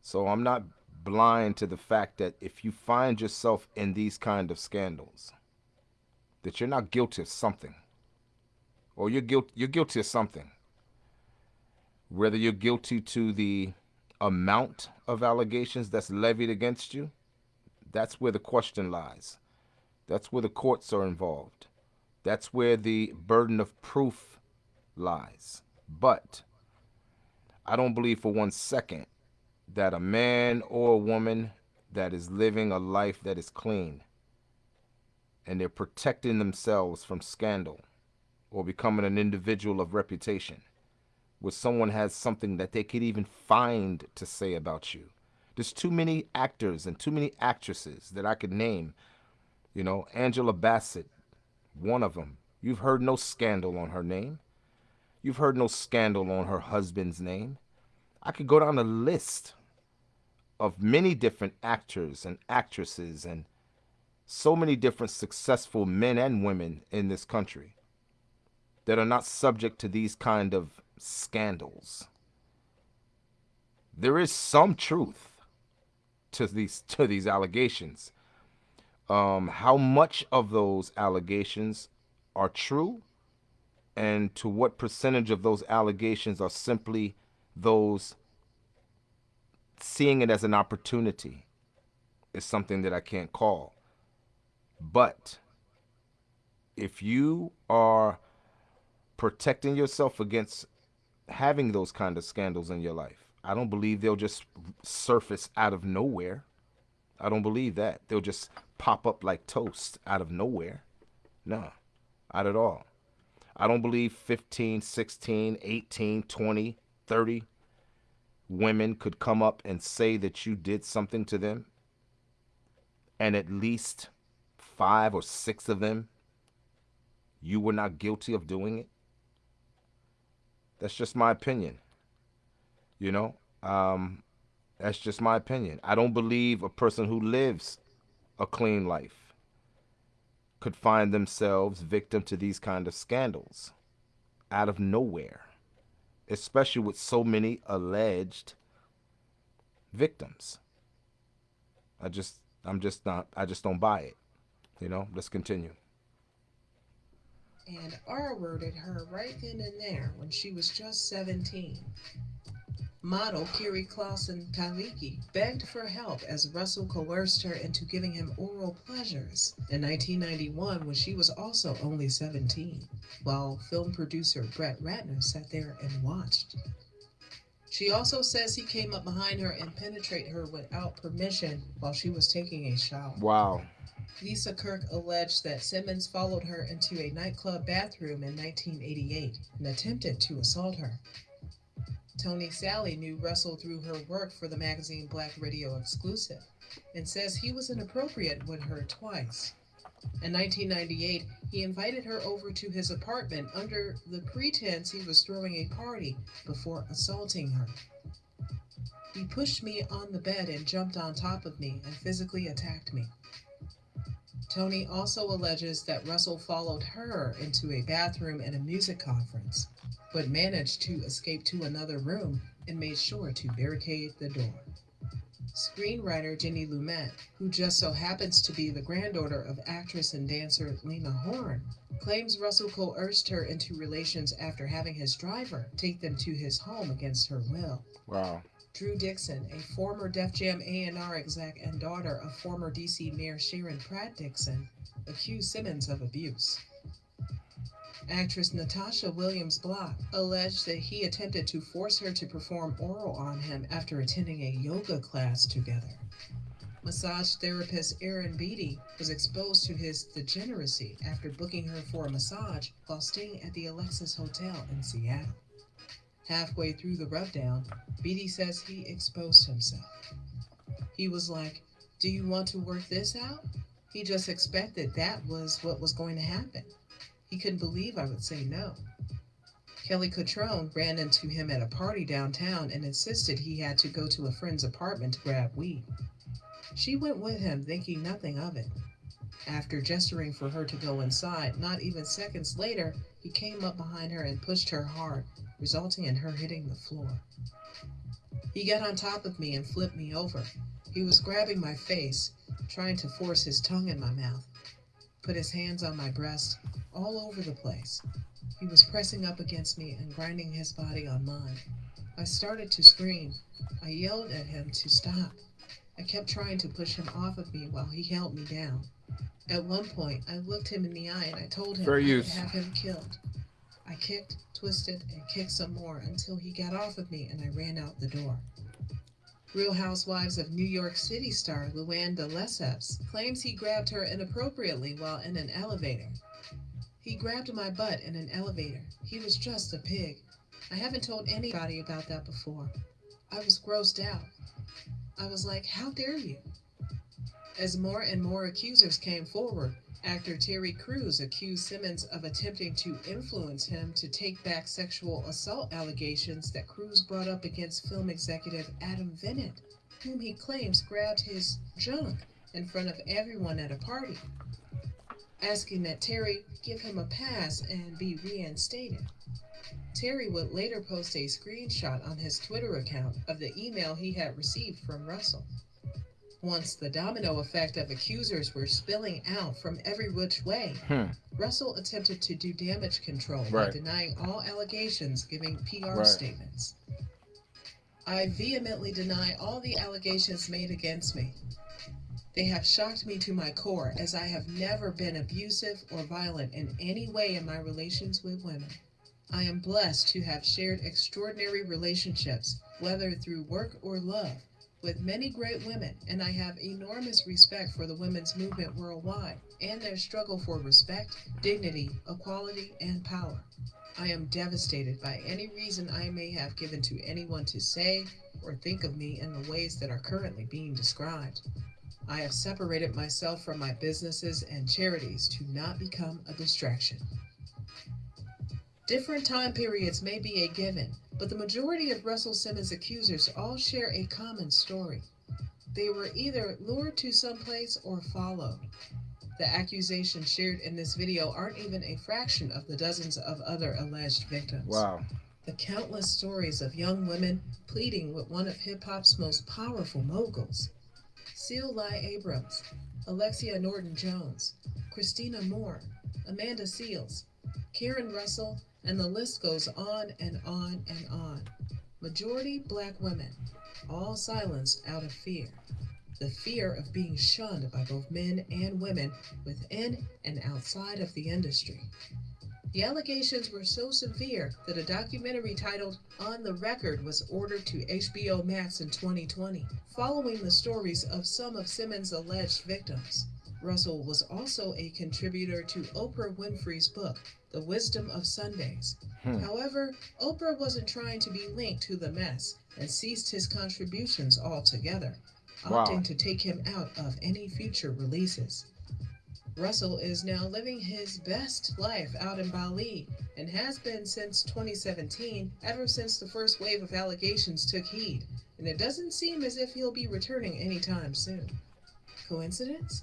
So I'm not blind to the fact that if you find yourself in these kind of scandals, that you're not guilty of something. Or you're guilty you're guilty of something. Whether you're guilty to the amount of allegations that's levied against you that's where the question lies. That's where the courts are involved. That's where the burden of proof lies but i don't believe for one second that a man or a woman that is living a life that is clean and they're protecting themselves from scandal or becoming an individual of reputation where someone has something that they could even find to say about you. There's too many actors and too many actresses that I could name. You know, Angela Bassett, one of them. You've heard no scandal on her name. You've heard no scandal on her husband's name. I could go down a list of many different actors and actresses and so many different successful men and women in this country that are not subject to these kind of scandals. There is some truth to these to these allegations. Um, how much of those allegations are true, and to what percentage of those allegations are simply those seeing it as an opportunity is something that I can't call. But if you are protecting yourself against having those kind of scandals in your life. I don't believe they'll just surface out of nowhere. I don't believe that. They'll just pop up like toast out of nowhere. No, not at all. I don't believe 15, 16, 18, 20, 30 women could come up and say that you did something to them and at least five or six of them you were not guilty of doing it that's just my opinion. You know, um, that's just my opinion. I don't believe a person who lives a clean life could find themselves victim to these kind of scandals out of nowhere, especially with so many alleged victims. I just, I'm just not, I just don't buy it. You know, let's continue and R worded her right then and there when she was just 17. Model Keri Claussen Khalighi begged for help as Russell coerced her into giving him oral pleasures in 1991 when she was also only 17, while film producer Brett Ratner sat there and watched. She also says he came up behind her and penetrated her without permission while she was taking a shower. Wow. Lisa Kirk alleged that Simmons followed her into a nightclub bathroom in 1988 and attempted to assault her. Toni Sallie knew Russell through her work for the magazine Black Radio Exclusive and says he was inappropriate with her twice. In 1998, he invited her over to his apartment under the pretense he was throwing a party before assaulting her. He pushed me on the bed and jumped on top of me and physically attacked me. Toni also alleges that Russell followed her into a bathroom at a music conference, but managed to escape to another room and made sure to barricade the door. Screenwriter Jenny Lumet, who just so happens to be the granddaughter of actress and dancer Lena Horne, claims Russell coerced her into relations after having his driver take them to his home against her will. Wow. Drew Dixon, a former Def Jam A&R exec and daughter of former DC Mayor Sharon Pratt Dixon, accused Simmons of abuse. Actress Natasha Williams Block alleged that he attempted to force her to perform oral on him after attending a yoga class together. Massage therapist Erin Beatty was exposed to his degeneracy after booking her for a massage while staying at the Alexis Hotel in Seattle. Halfway through the rubdown, Beatty says he exposed himself. He was like, Do you want to work this out? He just expected that was what was going to happen. He couldn't believe I would say no. Kelly Cutrone ran into him at a party downtown and insisted he had to go to a friend's apartment to grab weed. She went with him, thinking nothing of it. After gesturing for her to go inside, not even seconds later, he came up behind her and pushed her hard, resulting in her hitting the floor. He got on top of me and flipped me over. He was grabbing my face, trying to force his tongue in my mouth, put his hands on my breast, all over the place. He was pressing up against me and grinding his body on mine. I started to scream. I yelled at him to stop. I kept trying to push him off of me while he held me down. At one point, I looked him in the eye and I told him Fair I would use. have him killed. I kicked, twisted, and kicked some more until he got off of me and I ran out the door. Real Housewives of New York City star Luann de Lesseps claims he grabbed her inappropriately while in an elevator. He grabbed my butt in an elevator. He was just a pig. I haven't told anybody about that before. I was grossed out. I was like, how dare you? As more and more accusers came forward, actor Terry Crews accused Simmons of attempting to influence him to take back sexual assault allegations that Crews brought up against film executive Adam Venit, whom he claims grabbed his junk in front of everyone at a party, asking that Terry give him a pass and be reinstated. Terry would later post a screenshot on his Twitter account of the email he had received from Russell. Once the domino effect of accusers were spilling out from every which way, Hmm. Russell attempted to do damage control by denying all allegations, giving PR Right. statements. I vehemently deny all the allegations made against me. They have shocked me to my core, as I have never been abusive or violent in any way in my relations with women. I am blessed to have shared extraordinary relationships, whether through work or love, with many great women, and I have enormous respect for the women's movement worldwide and their struggle for respect, dignity, equality, and power. I am devastated by any reason I may have given to anyone to say or think of me in the ways that are currently being described. I have separated myself from my businesses and charities to not become a distraction. Different time periods may be a given, but the majority of Russell Simmons' accusers all share a common story. They were either lured to someplace or followed. The accusations shared in this video aren't even a fraction of the dozens of other alleged victims. Wow. The countless stories of young women pleading with one of hip hop's most powerful moguls Sil Lai Abrams, Alexia Norton Jones, Christina Moore, Amanda Seales, Karen Russell, and the list goes on and on and on. Majority black women, all silenced out of fear. The fear of being shunned by both men and women within and outside of the industry. The allegations were so severe that a documentary titled On the Record was ordered to HBO Max in 2020, following the stories of some of Simmons' alleged victims. Russell was also a contributor to Oprah Winfrey's book, The Wisdom of Sundays. Hmm. However, Oprah wasn't trying to be linked to the mess and ceased his contributions altogether, Wow. opting to take him out of any future releases. Russell is now living his best life out in Bali and has been since 2017, ever since the first wave of allegations took heed, and it doesn't seem as if he'll be returning anytime soon. Coincidence?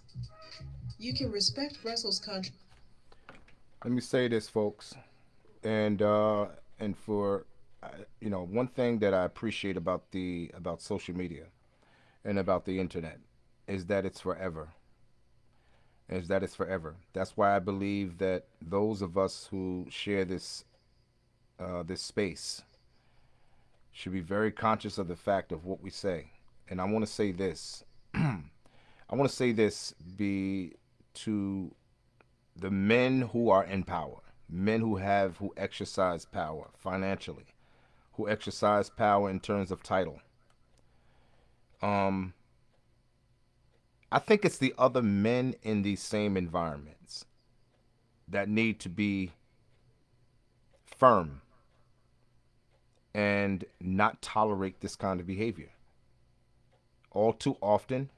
You can respect Russell's country. Let me say this, folks, and uh, and for uh, you know one thing that I appreciate about the about social media and about the internet is that it's forever is that it's forever. That's why I believe that those of us who share this uh, this space should be very conscious of the fact of what we say. And I want to say this. *clears throat* I want to say this be to the men who are in power, men who have who exercise power financially, who exercise power in terms of title. Um I think it's the other men in these same environments that need to be firm and not tolerate this kind of behavior. All too often,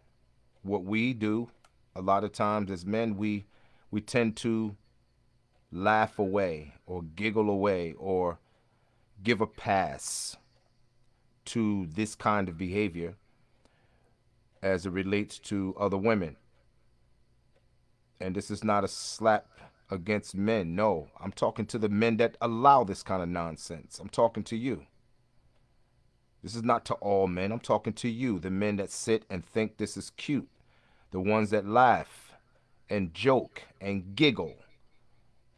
what we do a lot of times as men, we we tend to laugh away or giggle away or give a pass to this kind of behavior as it relates to other women. And this is not a slap against men. No, I'm talking to the men that allow this kind of nonsense. I'm talking to you. This is not to all men. I'm talking to you, the men that sit and think this is cute, the ones that laugh and joke and giggle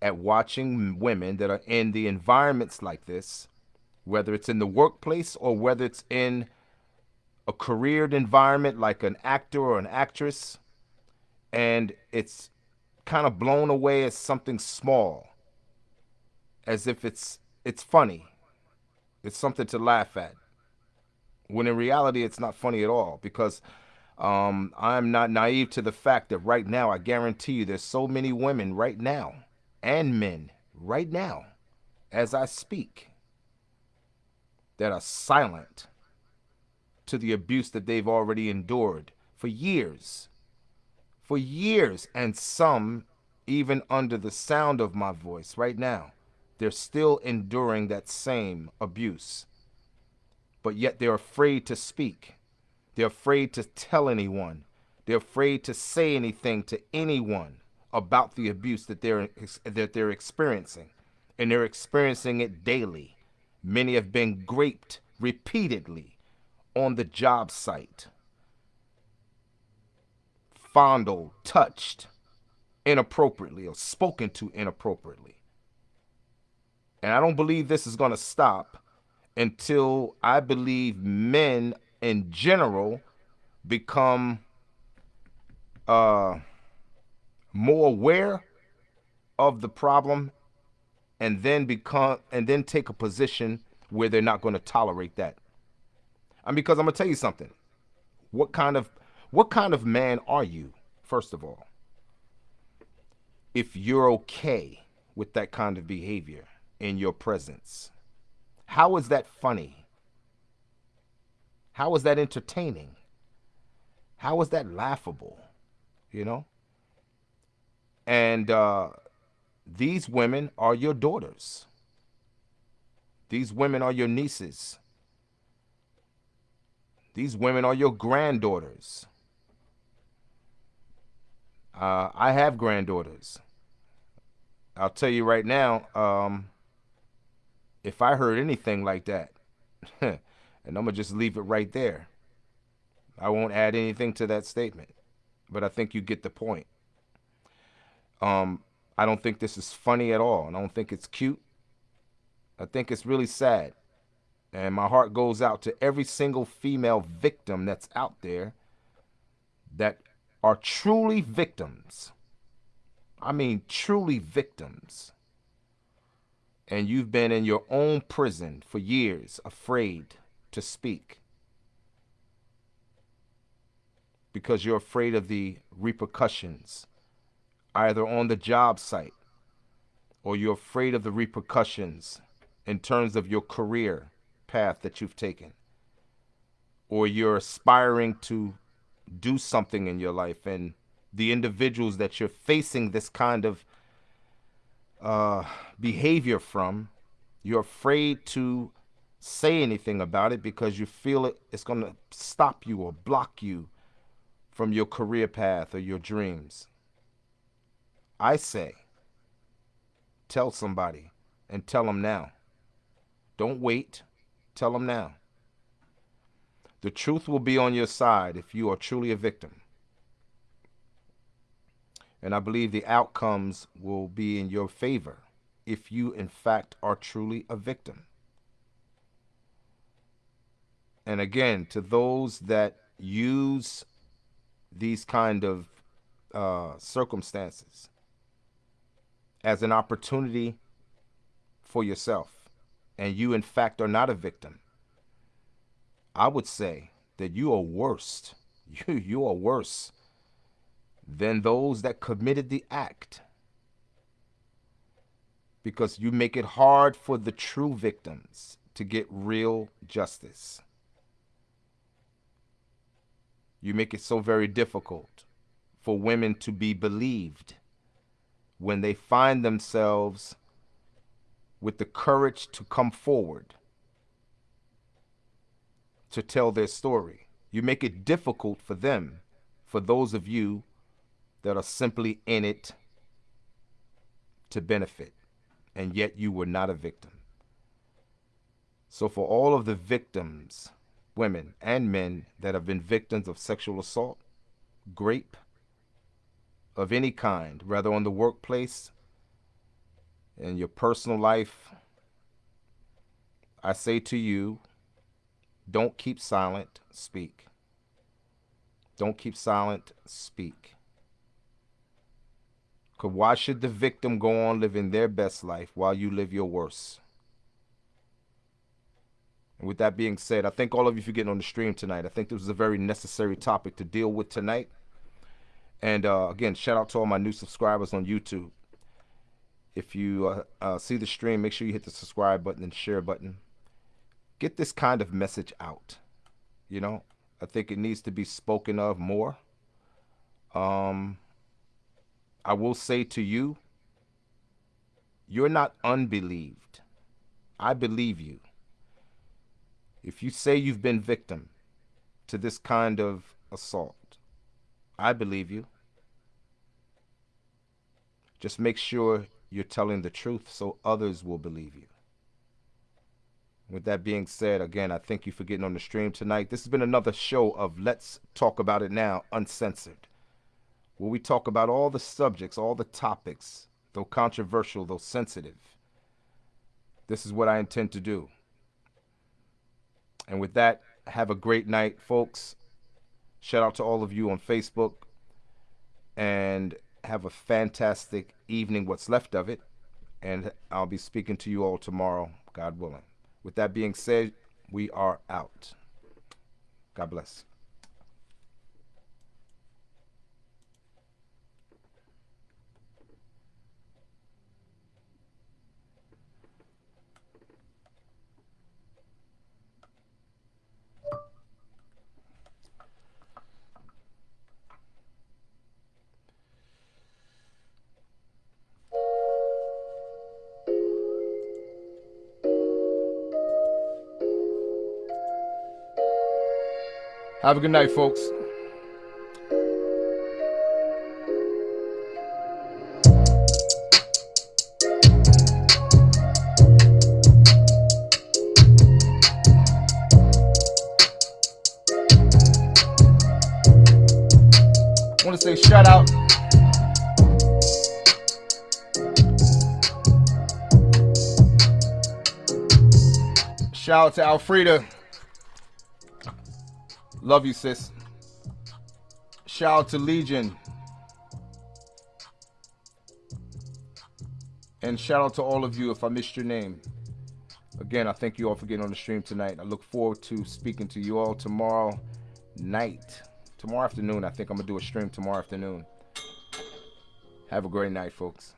at watching women that are in the environments like this, whether it's in the workplace or whether it's in a careered environment like an actor or an actress, and it's kind of blown away as something small, as if it's it's funny. It's something to laugh at. When in reality, it's not funny at all because um, I'm not naive to the fact that right now, I guarantee you, there's so many women right now and men right now, as I speak, that are silent to the abuse that they've already endured for years. For years. And some, even under the sound of my voice right now, they're still enduring that same abuse. But yet they're afraid to speak. They're afraid to tell anyone. They're afraid to say anything to anyone about the abuse that they're that they're experiencing. And they're experiencing it daily. Many have been raped repeatedly on the job site, fondled, touched inappropriately or spoken to inappropriately. And I don't believe this is going to stop until I believe men in general become uh, more aware of the problem and then become and then take a position where they're not going to tolerate that and because I'm gonna tell you something. What kind of what kind of man are you, first of all? If you're okay with that kind of behavior in your presence, how is that funny? How is that entertaining? How is that laughable? You know? And uh, these women are your daughters. These women are your nieces. These women are your granddaughters. Uh, I have granddaughters. I'll tell you right now, um, if I heard anything like that, *laughs* and I'm going to just leave it right there, I won't add anything to that statement. But I think you get the point. Um, I don't think this is funny at all. and I don't think it's cute. I think it's really sad. And my heart goes out to every single female victim that's out there that are truly victims. I mean, truly victims. And you've been in your own prison for years, afraid to speak. Because you're afraid of the repercussions, either on the job site or you're afraid of the repercussions in terms of your career path that you've taken, or you're aspiring to do something in your life and the individuals that you're facing this kind of uh, behavior from, you're afraid to say anything about it because you feel it, it's going to stop you or block you from your career path or your dreams. I say, tell somebody and tell them now. Don't wait, tell them now. The truth will be on your side if you are truly a victim. And I believe the outcomes will be in your favor if you, in fact, are truly a victim. And again, to those that use these kind of uh, circumstances as an opportunity for yourself, and you, in fact, are not a victim, I would say that you are worse. *laughs* You, you are worse than those that committed the act. Because you make it hard for the true victims to get real justice. You make it so very difficult for women to be believed when they find themselves with the courage to come forward to tell their story. You make it difficult for them, for those of you that are simply in it to benefit, and yet you were not a victim. So, for all of the victims, women and men that have been victims of sexual assault, rape of any kind, whether on the workplace, in your personal life, I say to you, don't keep silent, speak. Don't keep silent, speak. Because why should the victim go on living their best life while you live your worst? And with that being said, I thank all of you for getting on the stream tonight. I think this was a very necessary topic to deal with tonight. And uh, again, shout out to all my new subscribers on YouTube. If you uh, uh, see the stream, make sure you hit the subscribe button and share button get this kind of message out. You know, I think it needs to be spoken of more. Um, I will say to you, you're not unbelieved. I believe you. If you say you've been victim to this kind of assault, I believe you. Just make sure you're telling the truth so others will believe you. With that being said, again, I thank you for getting on the stream tonight. This has been another show of Let's Talk About It Now, Uncensored, where we talk about all the subjects, all the topics, though controversial, though sensitive. This is what I intend to do. And with that, have a great night, folks. Shout out to all of you on Facebook. And have a fantastic evening, what's left of it. And I'll be speaking to you all tomorrow, God willing. With that being said, we are out. God bless. Have a good night, folks. I want to say shout out Shout out to Alfreda. Love you, sis. Shout out to Legion. And shout out to all of you if I missed your name. Again, I thank you all for getting on the stream tonight. I look forward to speaking to you all tomorrow night. Tomorrow afternoon. I think I'm going to do a stream tomorrow afternoon. Have a great night, folks.